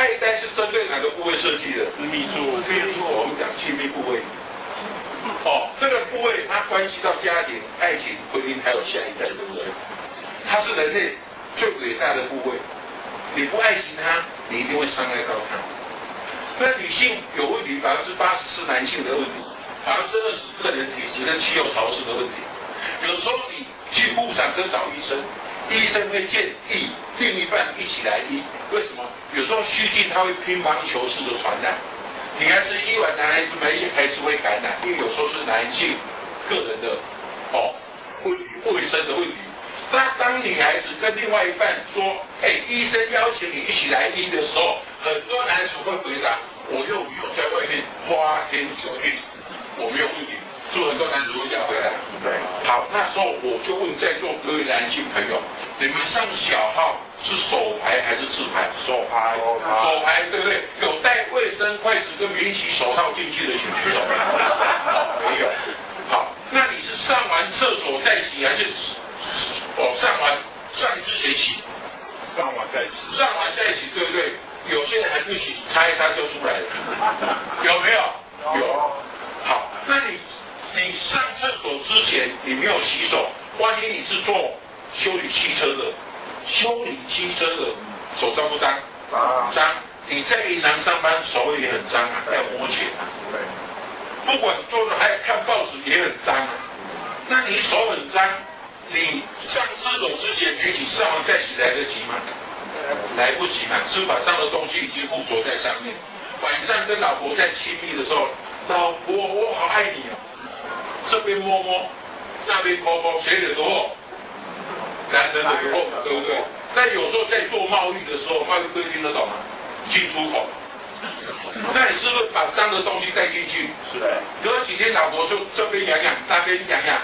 爱单是针对哪个部位设计的？私密处，私密处，我们讲亲密部位。哦，这个部位它关系到家庭、爱情、婚姻，还有下一代，对不对？它是人类最伟大的部位。你不爱惜它，你一定会伤害到它。那女性有问题，百分之八十是男性的问题，百分之二十个人体质跟气候潮湿的问题。有时候你去妇产科找医生，医生会建议另一半一起来医。为什么？有时候虚菌它会乒乓球式的传染，女孩子医完，男孩子没医还是会感染，因为有时候是男性个人的哦卫卫生的问题。那当女孩子跟另外一半说：“哎，医生邀请你一起来医的时候，很多男子会回答：我又没有在外面花天酒地，我没有问题。”所以很多男子会这样回答。对，好，那时候我就问在座各位男性朋友：你们上小号是手牌还是自牌？手牌，手牌对不对？有带卫生筷子跟免洗手套进去的请举手。没有。好，那你是上完厕所再洗还是？哦，上完上之前洗，上完再洗，上完再洗，对不对？有些人还不洗，擦一擦就出来了，有没有？有。好，那你你上厕所之前你没有洗手，万一你是做修理汽车的，修理汽车的手脏不脏？脏。脏。你在银行上班手也很脏啊，要摸钱。对。不管做的还有看报纸也很脏啊，那你手很脏。你上厕所之前没洗，上完再洗来得及吗？来不及嘛，是把上的东西已经附着在上面。晚上跟老婆在亲密的时候，老婆我好爱你哦，这边摸摸，那边摸摸，谁惹祸？男人惹祸，对不对？那有时候在做贸易的时候，贸易规定得懂吗？进出口，那你是不是把脏的东西带进去？是的。隔几天老婆就这边痒痒，那边痒痒。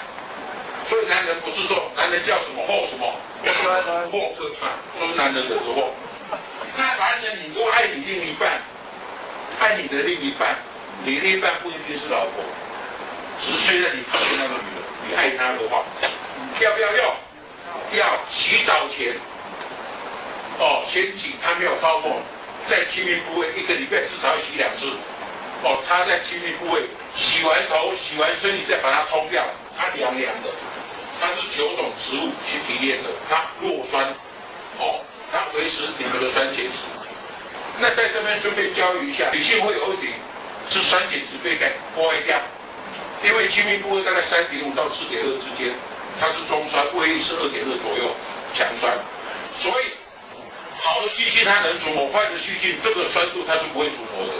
所以男人不是说男人叫什么祸什么，祸可怕，说男人惹的祸。那男人你多爱你另一半，爱你的另一半，你另一半不一定是老婆，只是虽然你讨厌那个女人，你爱她的话，要不要用？要洗澡前，哦，先洗，它没有泡沫，在亲密部位一个礼拜至少要洗两次，哦，擦在亲密部位，洗完头、洗完身体再把它冲掉，它凉凉的。它是九种植物去提炼的，它弱酸，哦，它维持你们的酸碱值。那在这边顺便教育一下，女性会有一点，是酸碱值被给破坏掉，因为亲密部位大概三点五到四点二之间，它是中酸，胃是二点二左右，强酸。所以好的细菌它能除磨，坏的细菌这个酸度它是不会除磨的。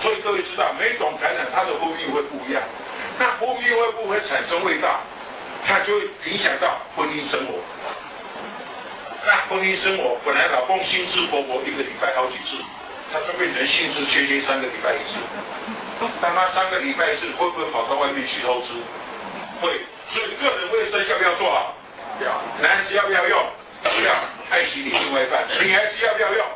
所以各位知道，每种感染它的呼吸会不一样。那呼吸会不会产生味道？它就会影响到婚姻生活。那婚姻生活本来老公兴致勃勃一个礼拜好几次，他就变成性质缺缺三个礼拜一次。但他三个礼拜一次，会不会跑到外面去偷吃？会。所以个人卫生要不要做好？要。男子要不要用？要。爱惜你另外一半。女孩子要不要用？